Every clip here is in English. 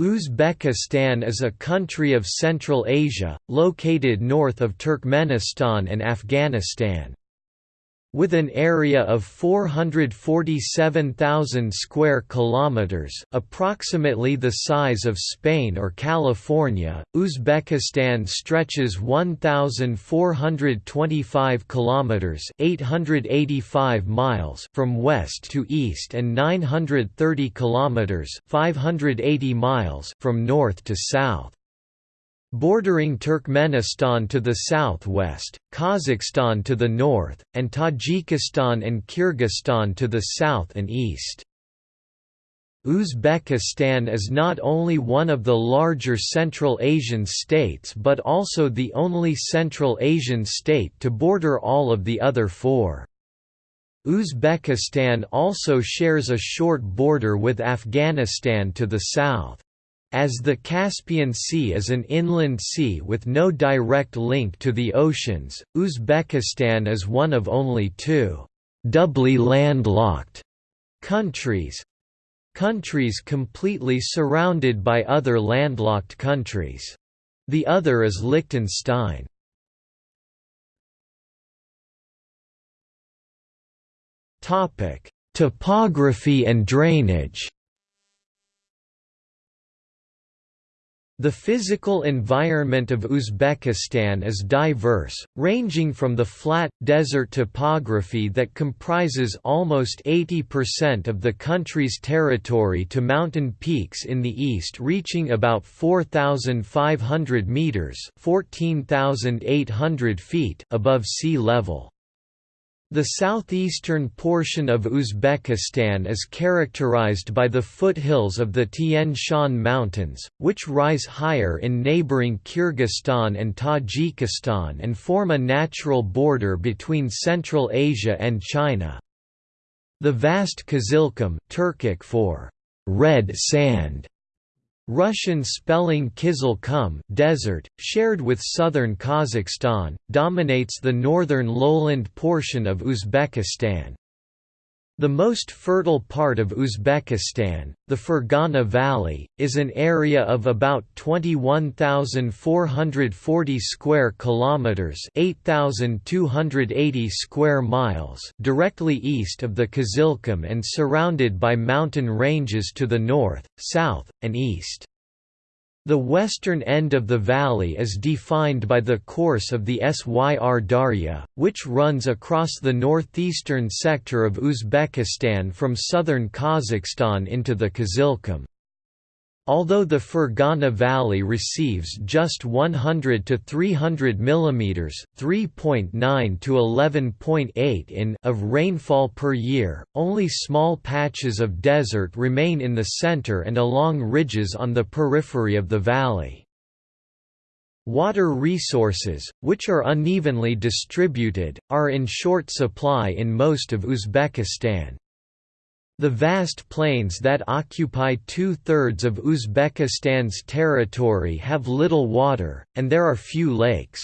Uzbekistan is a country of Central Asia, located north of Turkmenistan and Afghanistan. With an area of 447,000 square kilometers, approximately the size of Spain or California, Uzbekistan stretches 1,425 kilometers (885 miles) from west to east and 930 kilometers (580 miles) from north to south. Bordering Turkmenistan to the southwest, Kazakhstan to the north, and Tajikistan and Kyrgyzstan to the south and east. Uzbekistan is not only one of the larger Central Asian states but also the only Central Asian state to border all of the other four. Uzbekistan also shares a short border with Afghanistan to the south. As the Caspian Sea is an inland sea with no direct link to the oceans, Uzbekistan is one of only two doubly landlocked countries countries completely surrounded by other landlocked countries. The other is Liechtenstein. Topography and drainage The physical environment of Uzbekistan is diverse, ranging from the flat, desert topography that comprises almost 80% of the country's territory to mountain peaks in the east reaching about 4,500 metres 14,800 feet above sea level. The southeastern portion of Uzbekistan is characterized by the foothills of the Tian Shan Mountains, which rise higher in neighboring Kyrgyzstan and Tajikistan and form a natural border between Central Asia and China. The vast Kizilkum Turkic for red sand Russian spelling Kizil Kum desert, shared with southern Kazakhstan, dominates the northern lowland portion of Uzbekistan. The most fertile part of Uzbekistan, the Fergana Valley, is an area of about 21,440 square kilometers, 8,280 square miles, directly east of the Kizilkum and surrounded by mountain ranges to the north, south, and east. The western end of the valley is defined by the course of the Syr Darya, which runs across the northeastern sector of Uzbekistan from southern Kazakhstan into the Kizilkum. Although the Fergana Valley receives just 100 to 300 mm (3.9 to 11.8 in) of rainfall per year, only small patches of desert remain in the center and along ridges on the periphery of the valley. Water resources, which are unevenly distributed, are in short supply in most of Uzbekistan. The vast plains that occupy two-thirds of Uzbekistan's territory have little water, and there are few lakes.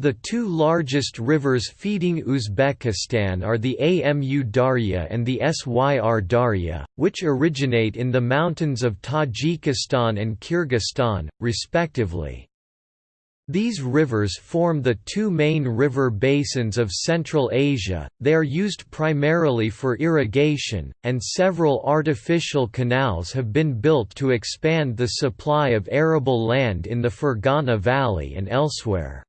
The two largest rivers feeding Uzbekistan are the Amu Darya and the Syr Darya, which originate in the mountains of Tajikistan and Kyrgyzstan, respectively. These rivers form the two main river basins of Central Asia, they are used primarily for irrigation, and several artificial canals have been built to expand the supply of arable land in the Fergana Valley and elsewhere.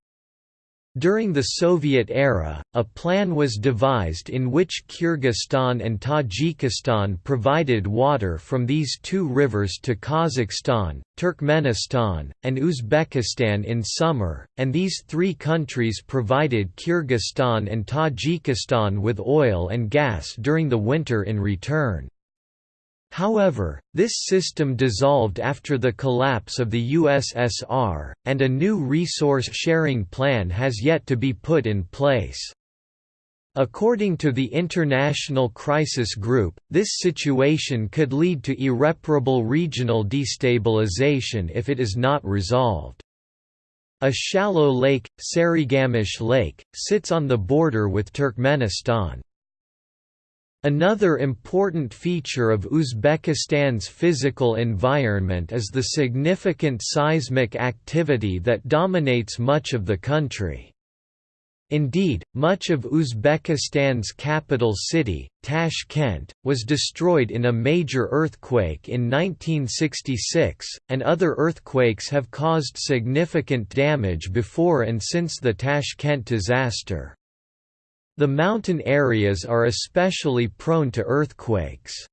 During the Soviet era, a plan was devised in which Kyrgyzstan and Tajikistan provided water from these two rivers to Kazakhstan, Turkmenistan, and Uzbekistan in summer, and these three countries provided Kyrgyzstan and Tajikistan with oil and gas during the winter in return. However, this system dissolved after the collapse of the USSR, and a new resource-sharing plan has yet to be put in place. According to the International Crisis Group, this situation could lead to irreparable regional destabilization if it is not resolved. A shallow lake, Sarigamish Lake, sits on the border with Turkmenistan. Another important feature of Uzbekistan's physical environment is the significant seismic activity that dominates much of the country. Indeed, much of Uzbekistan's capital city, Tashkent, was destroyed in a major earthquake in 1966, and other earthquakes have caused significant damage before and since the Tashkent disaster. The mountain areas are especially prone to earthquakes.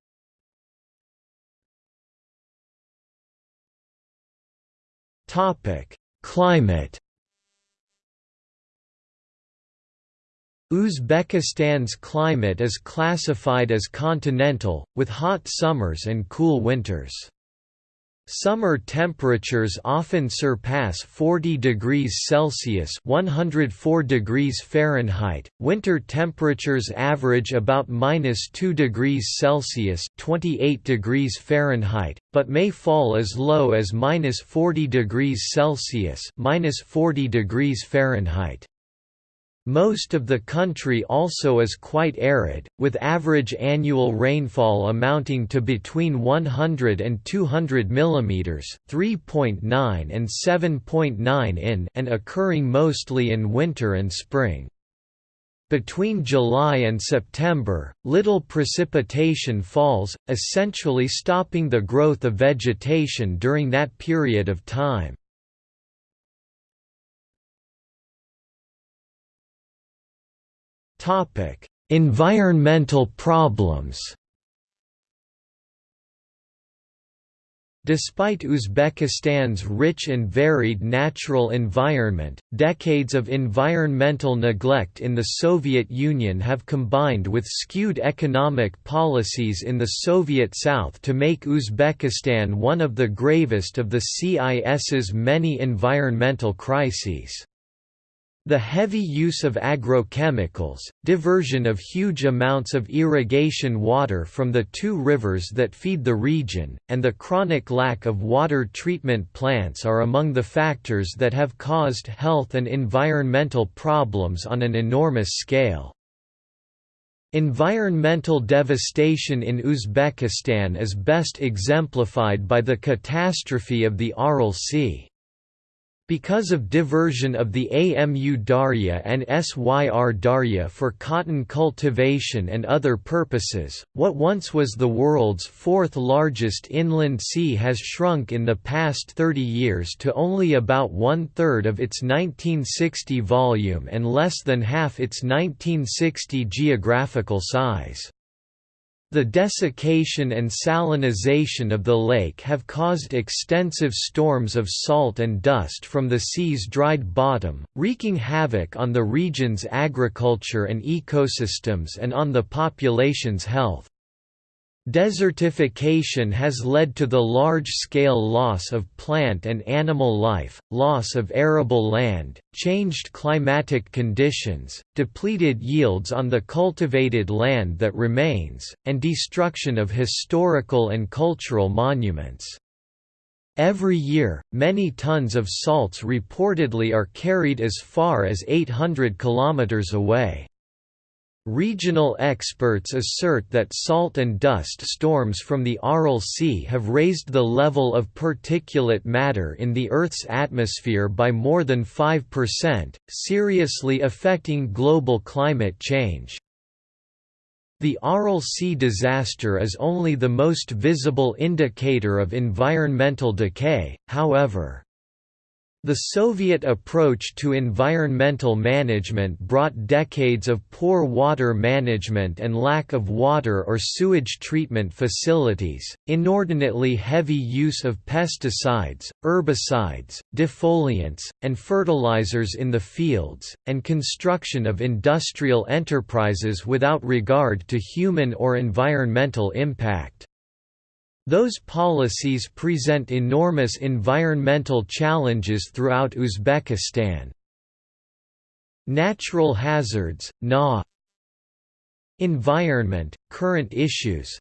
Climate Uzbekistan's climate is classified as continental, with hot summers and cool winters. Summer temperatures often surpass 40 degrees Celsius (104 degrees Fahrenheit). Winter temperatures average about -2 degrees Celsius (28 degrees Fahrenheit), but may fall as low as -40 degrees Celsius (-40 degrees Fahrenheit). Most of the country also is quite arid, with average annual rainfall amounting to between 100 and 200 mm 3.9 and 7.9 in and occurring mostly in winter and spring. Between July and September, little precipitation falls, essentially stopping the growth of vegetation during that period of time. Topic: Environmental problems. Despite Uzbekistan's rich and varied natural environment, decades of environmental neglect in the Soviet Union have combined with skewed economic policies in the Soviet South to make Uzbekistan one of the gravest of the CIS's many environmental crises. The heavy use of agrochemicals, diversion of huge amounts of irrigation water from the two rivers that feed the region, and the chronic lack of water treatment plants are among the factors that have caused health and environmental problems on an enormous scale. Environmental devastation in Uzbekistan is best exemplified by the catastrophe of the Aral Sea. Because of diversion of the Amu Darya and Syr Darya for cotton cultivation and other purposes, what once was the world's fourth largest inland sea has shrunk in the past 30 years to only about one-third of its 1960 volume and less than half its 1960 geographical size. The desiccation and salinization of the lake have caused extensive storms of salt and dust from the sea's dried bottom, wreaking havoc on the region's agriculture and ecosystems and on the population's health. Desertification has led to the large-scale loss of plant and animal life, loss of arable land, changed climatic conditions, depleted yields on the cultivated land that remains, and destruction of historical and cultural monuments. Every year, many tons of salts reportedly are carried as far as 800 kilometers away. Regional experts assert that salt and dust storms from the Aral Sea have raised the level of particulate matter in the Earth's atmosphere by more than 5%, seriously affecting global climate change. The Aral Sea disaster is only the most visible indicator of environmental decay, however. The Soviet approach to environmental management brought decades of poor water management and lack of water or sewage treatment facilities, inordinately heavy use of pesticides, herbicides, defoliants, and fertilizers in the fields, and construction of industrial enterprises without regard to human or environmental impact. Those policies present enormous environmental challenges throughout Uzbekistan. Natural hazards, NA Environment, current issues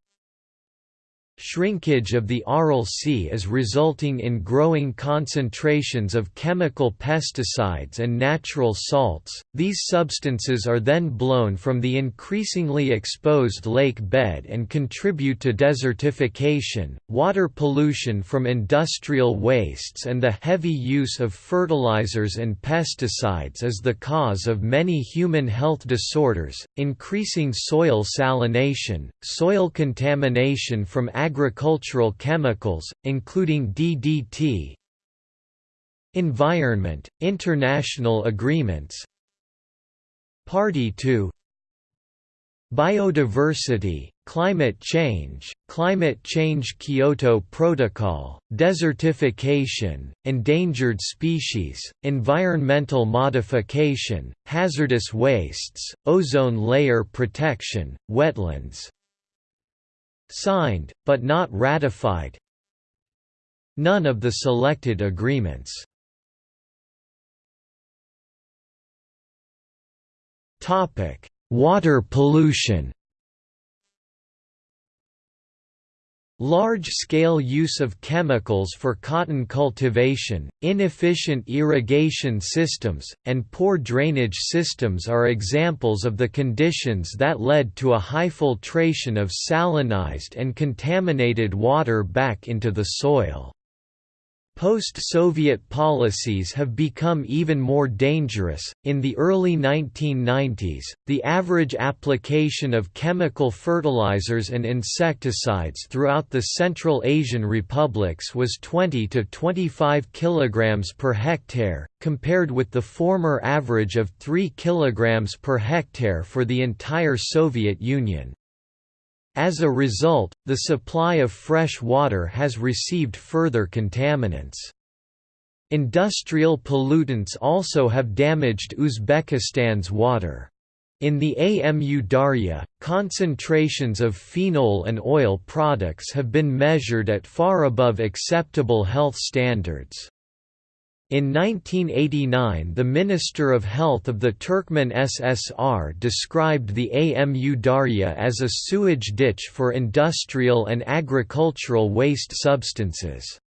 Shrinkage of the Aral Sea is resulting in growing concentrations of chemical pesticides and natural salts. These substances are then blown from the increasingly exposed lake bed and contribute to desertification, water pollution from industrial wastes, and the heavy use of fertilizers and pesticides is the cause of many human health disorders, increasing soil salination, soil contamination from agricultural chemicals, including DDT Environment, international agreements Party to Biodiversity, climate change, climate change Kyoto Protocol, desertification, endangered species, environmental modification, hazardous wastes, ozone layer protection, wetlands Signed, but not ratified. None of the selected agreements. Water pollution Large-scale use of chemicals for cotton cultivation, inefficient irrigation systems, and poor drainage systems are examples of the conditions that led to a high filtration of salinized and contaminated water back into the soil. Post-Soviet policies have become even more dangerous. In the early 1990s, the average application of chemical fertilizers and insecticides throughout the Central Asian republics was 20 to 25 kilograms per hectare, compared with the former average of 3 kilograms per hectare for the entire Soviet Union. As a result, the supply of fresh water has received further contaminants. Industrial pollutants also have damaged Uzbekistan's water. In the AMU Darya, concentrations of phenol and oil products have been measured at far above acceptable health standards. In 1989 the Minister of Health of the Turkmen SSR described the AMU Darya as a sewage ditch for industrial and agricultural waste substances.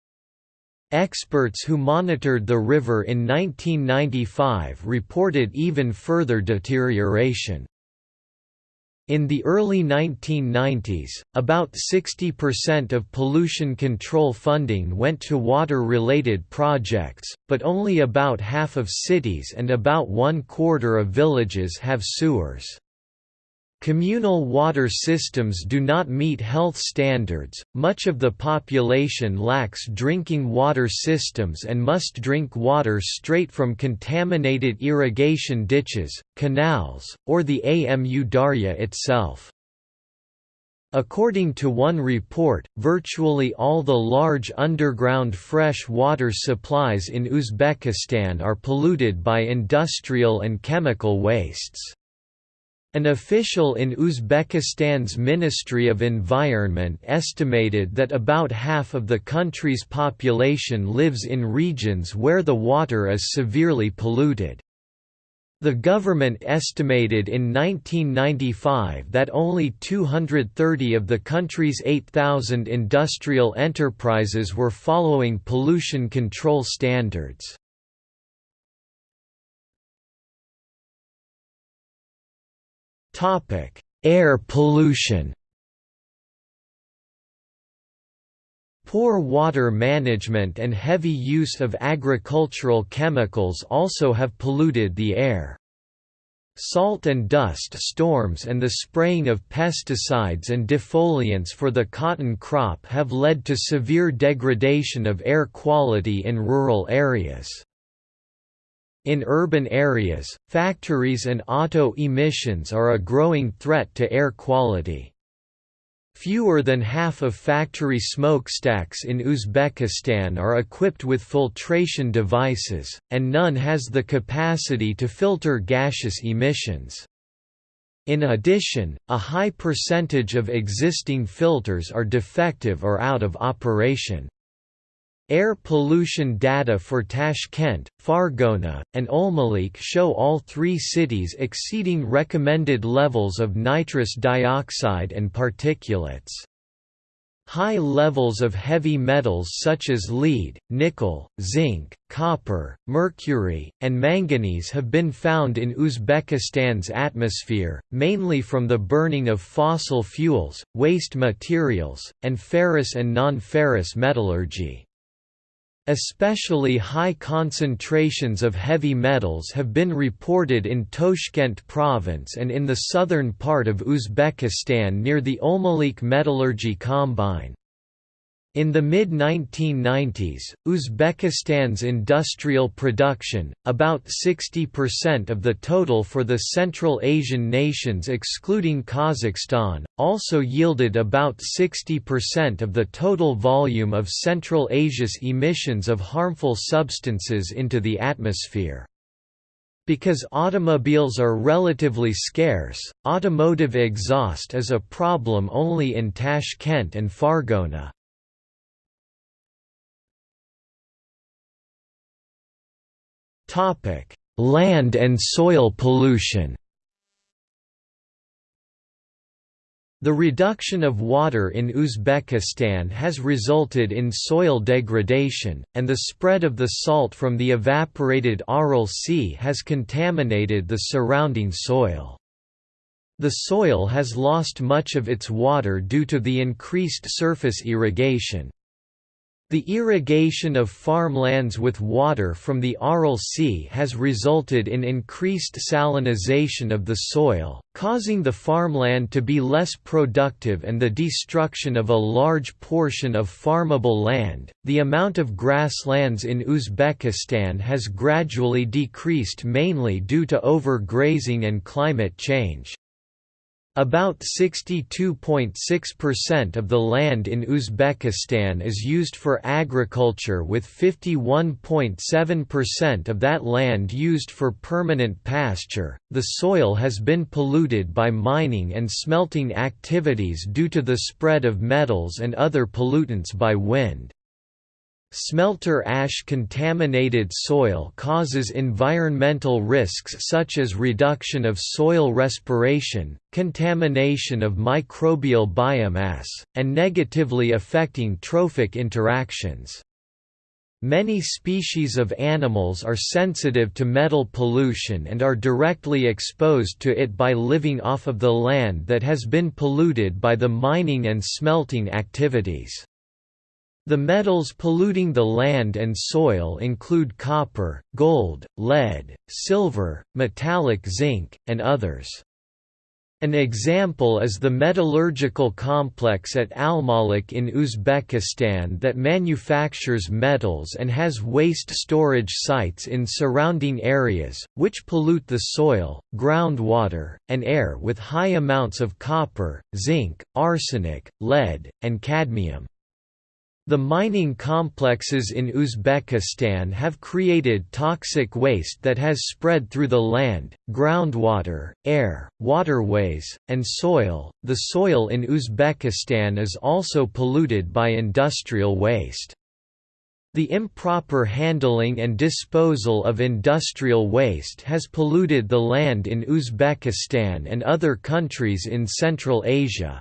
Experts who monitored the river in 1995 reported even further deterioration. In the early 1990s, about 60% of pollution control funding went to water-related projects, but only about half of cities and about one quarter of villages have sewers. Communal water systems do not meet health standards, much of the population lacks drinking water systems and must drink water straight from contaminated irrigation ditches, canals, or the AMU Darya itself. According to one report, virtually all the large underground fresh water supplies in Uzbekistan are polluted by industrial and chemical wastes. An official in Uzbekistan's Ministry of Environment estimated that about half of the country's population lives in regions where the water is severely polluted. The government estimated in 1995 that only 230 of the country's 8,000 industrial enterprises were following pollution control standards. Topic: Air pollution. Poor water management and heavy use of agricultural chemicals also have polluted the air. Salt and dust storms and the spraying of pesticides and defoliants for the cotton crop have led to severe degradation of air quality in rural areas. In urban areas, factories and auto emissions are a growing threat to air quality. Fewer than half of factory smokestacks in Uzbekistan are equipped with filtration devices, and none has the capacity to filter gaseous emissions. In addition, a high percentage of existing filters are defective or out of operation. Air pollution data for Tashkent, Fargona, and Olmalik show all three cities exceeding recommended levels of nitrous dioxide and particulates. High levels of heavy metals such as lead, nickel, zinc, copper, mercury, and manganese have been found in Uzbekistan's atmosphere, mainly from the burning of fossil fuels, waste materials, and ferrous and non-ferrous metallurgy. Especially high concentrations of heavy metals have been reported in Toshkent province and in the southern part of Uzbekistan near the Olmalik Metallurgy Combine. In the mid-1990s, Uzbekistan's industrial production, about 60% of the total for the Central Asian nations excluding Kazakhstan, also yielded about 60% of the total volume of Central Asia's emissions of harmful substances into the atmosphere. Because automobiles are relatively scarce, automotive exhaust is a problem only in Tashkent and Fargona. Topic: Land and soil pollution. The reduction of water in Uzbekistan has resulted in soil degradation, and the spread of the salt from the evaporated Aral Sea has contaminated the surrounding soil. The soil has lost much of its water due to the increased surface irrigation, the irrigation of farmlands with water from the Aral Sea has resulted in increased salinization of the soil, causing the farmland to be less productive and the destruction of a large portion of farmable land. The amount of grasslands in Uzbekistan has gradually decreased mainly due to overgrazing and climate change. About 62.6% of the land in Uzbekistan is used for agriculture with 51.7% of that land used for permanent pasture. The soil has been polluted by mining and smelting activities due to the spread of metals and other pollutants by wind. Smelter ash contaminated soil causes environmental risks such as reduction of soil respiration, contamination of microbial biomass, and negatively affecting trophic interactions. Many species of animals are sensitive to metal pollution and are directly exposed to it by living off of the land that has been polluted by the mining and smelting activities. The metals polluting the land and soil include copper, gold, lead, silver, metallic zinc, and others. An example is the metallurgical complex at Almalik in Uzbekistan that manufactures metals and has waste storage sites in surrounding areas, which pollute the soil, groundwater, and air with high amounts of copper, zinc, arsenic, lead, and cadmium. The mining complexes in Uzbekistan have created toxic waste that has spread through the land, groundwater, air, waterways, and soil. The soil in Uzbekistan is also polluted by industrial waste. The improper handling and disposal of industrial waste has polluted the land in Uzbekistan and other countries in Central Asia.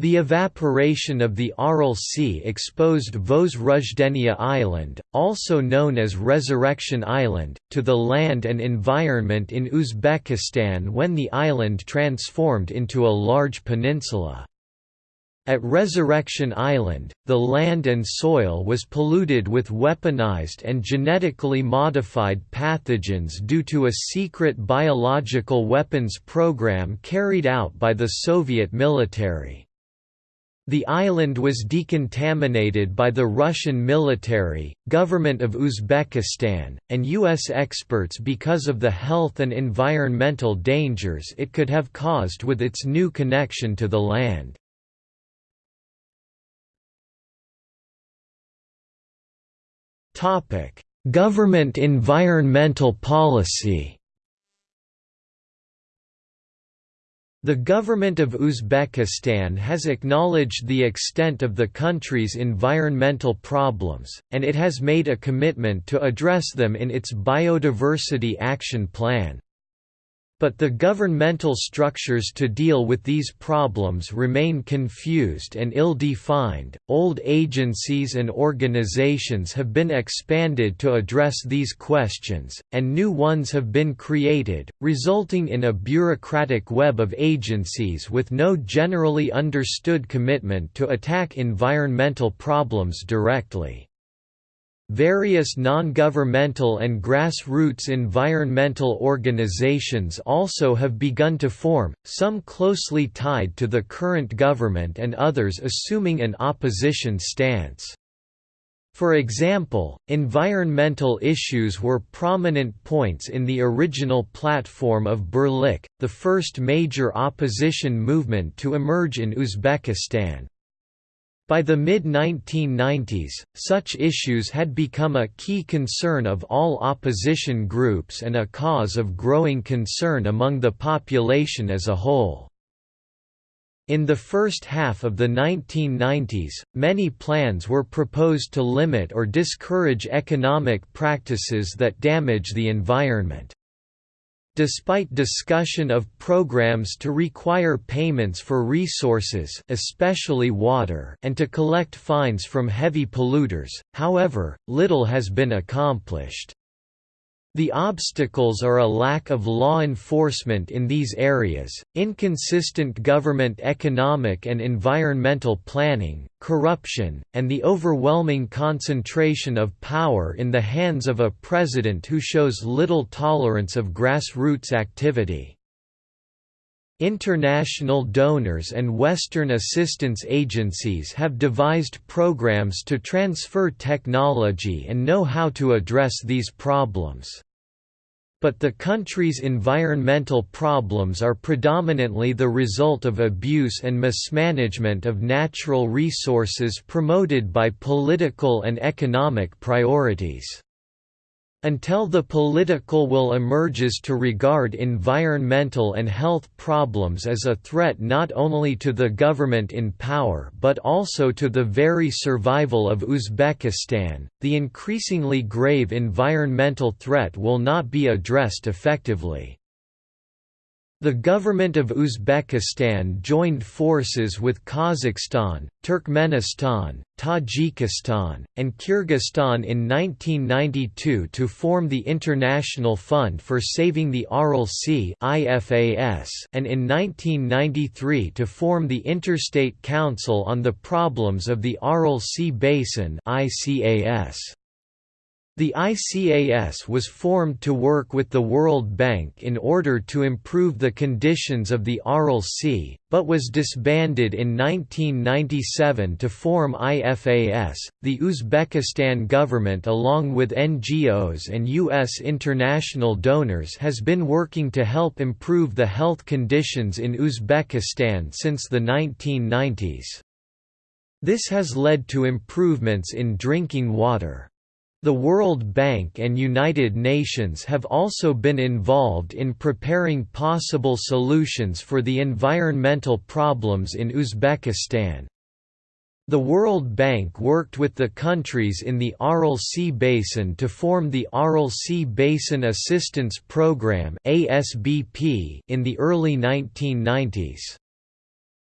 The evaporation of the Aral Sea exposed Vozrozhdeniya Island, also known as Resurrection Island, to the land and environment in Uzbekistan when the island transformed into a large peninsula. At Resurrection Island, the land and soil was polluted with weaponized and genetically modified pathogens due to a secret biological weapons program carried out by the Soviet military. The island was decontaminated by the Russian military, government of Uzbekistan, and U.S. experts because of the health and environmental dangers it could have caused with its new connection to the land. Government environmental policy The government of Uzbekistan has acknowledged the extent of the country's environmental problems, and it has made a commitment to address them in its Biodiversity Action Plan. But the governmental structures to deal with these problems remain confused and ill-defined. Old agencies and organizations have been expanded to address these questions, and new ones have been created, resulting in a bureaucratic web of agencies with no generally understood commitment to attack environmental problems directly. Various non-governmental and grassroots environmental organizations also have begun to form, some closely tied to the current government and others assuming an opposition stance. For example, environmental issues were prominent points in the original platform of Birlik, the first major opposition movement to emerge in Uzbekistan. By the mid-1990s, such issues had become a key concern of all opposition groups and a cause of growing concern among the population as a whole. In the first half of the 1990s, many plans were proposed to limit or discourage economic practices that damage the environment. Despite discussion of programs to require payments for resources especially water and to collect fines from heavy polluters, however, little has been accomplished. The obstacles are a lack of law enforcement in these areas, inconsistent government economic and environmental planning, corruption, and the overwhelming concentration of power in the hands of a president who shows little tolerance of grassroots activity. International donors and Western assistance agencies have devised programs to transfer technology and know how to address these problems. But the country's environmental problems are predominantly the result of abuse and mismanagement of natural resources promoted by political and economic priorities. Until the political will emerges to regard environmental and health problems as a threat not only to the government in power but also to the very survival of Uzbekistan, the increasingly grave environmental threat will not be addressed effectively. The government of Uzbekistan joined forces with Kazakhstan, Turkmenistan, Tajikistan, and Kyrgyzstan in 1992 to form the International Fund for Saving the Aral Sea and in 1993 to form the Interstate Council on the Problems of the Aral Sea Basin ICAS. The ICAS was formed to work with the World Bank in order to improve the conditions of the Aral Sea, but was disbanded in 1997 to form IFAS. The Uzbekistan government, along with NGOs and U.S. international donors, has been working to help improve the health conditions in Uzbekistan since the 1990s. This has led to improvements in drinking water. The World Bank and United Nations have also been involved in preparing possible solutions for the environmental problems in Uzbekistan. The World Bank worked with the countries in the Aral Sea Basin to form the Aral Sea Basin Assistance Programme in the early 1990s.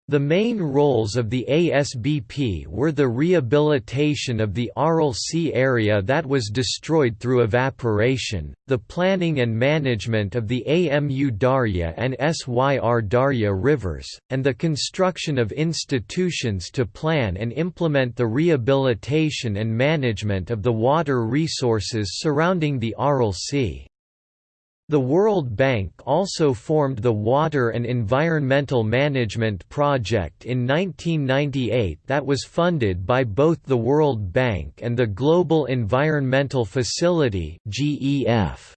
The main roles of the ASBP were the rehabilitation of the Aral Sea area that was destroyed through evaporation, the planning and management of the AMU Darya and Syr Darya rivers, and the construction of institutions to plan and implement the rehabilitation and management of the water resources surrounding the Aral Sea. The World Bank also formed the Water and Environmental Management Project in 1998 that was funded by both the World Bank and the Global Environmental Facility GEF.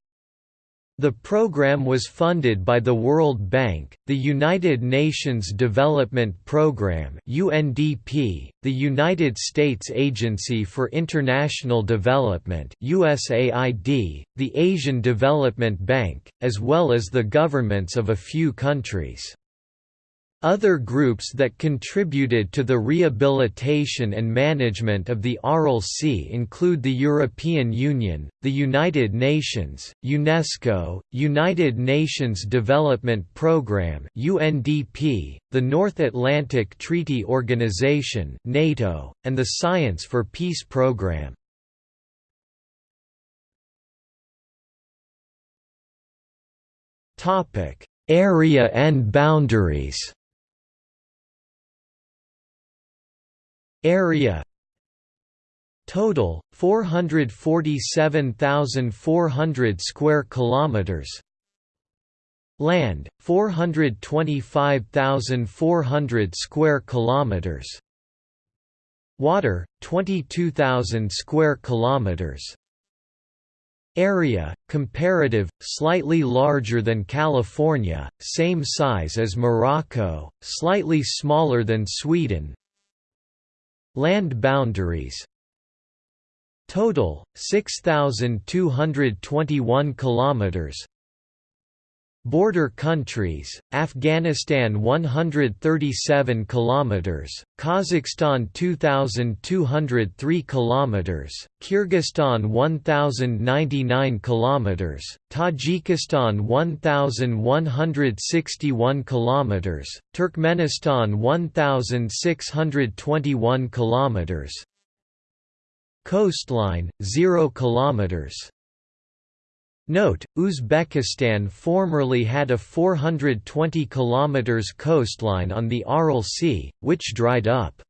The program was funded by the World Bank, the United Nations Development Programme (UNDP), the United States Agency for International Development (USAID), the Asian Development Bank, as well as the governments of a few countries. Other groups that contributed to the rehabilitation and management of the Aral Sea include the European Union, the United Nations, UNESCO, United Nations Development Programme (UNDP), the North Atlantic Treaty Organization (NATO), and the Science for Peace Programme. Topic: Area and boundaries. Area Total 447,400 square kilometers. Land 425,400 square kilometers. Water 22,000 square kilometers. Area, comparative, slightly larger than California, same size as Morocco, slightly smaller than Sweden, Land boundaries. Total 6221 kilometers Border countries: Afghanistan 137 kilometers, Kazakhstan 2203 kilometers, Kyrgyzstan 1099 kilometers, Tajikistan 1161 kilometers, Turkmenistan 1621 kilometers. Coastline 0 kilometers. Note, Uzbekistan formerly had a 420 km coastline on the Aral Sea, which dried up.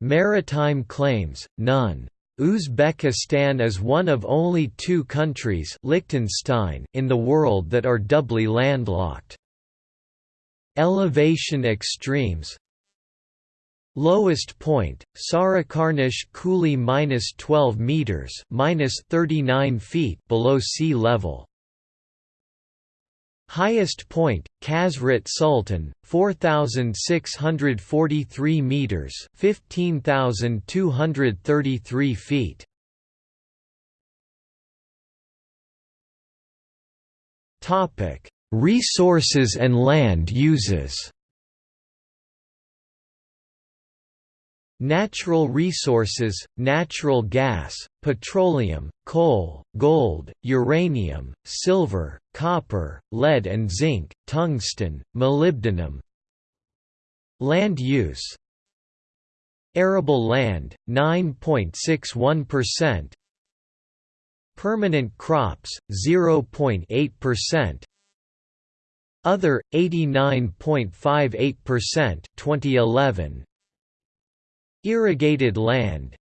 Maritime claims, none. Uzbekistan is one of only two countries Liechtenstein in the world that are doubly landlocked. Elevation extremes Lowest point, Sarakarnish Kuli minus 12 meters, minus 39 feet below sea level. Highest point, Khazret Sultan, 4,643 meters, 15,233 feet. Topic: Resources and land uses. Natural resources, natural gas, petroleum, coal, gold, uranium, silver, copper, lead and zinc, tungsten, molybdenum. Land use. Arable land, 9.61% Permanent crops, 0.8% Other, 89.58% 2011 Irrigated land.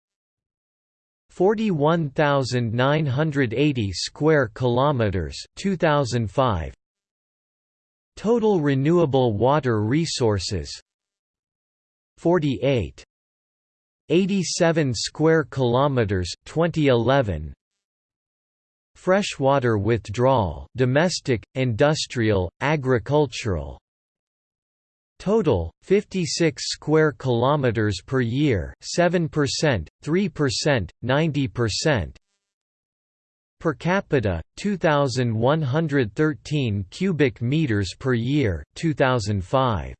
41,980 square kilometers 2005 Total renewable water resources. 48 87 square kilometers 2011 Freshwater withdrawal domestic industrial agricultural Total 56 square kilometers per year, 7%, 3%, 90%. Per capita 2113 cubic meters per year, 2005.